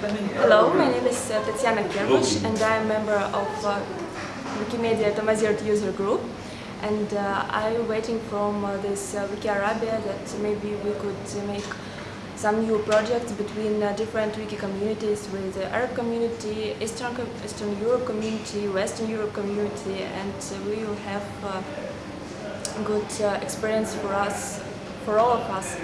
Hello, my name is uh, Tatiana Kerbush and I am a member of uh, Wikimedia Tamazirt user group. And uh, I'm waiting from uh, this uh, Wiki Arabia that maybe we could make some new projects between uh, different wiki communities with the Arab community, Eastern, Eastern Europe community, Western Europe community. And uh, we will have uh, good experience for us, for all of us.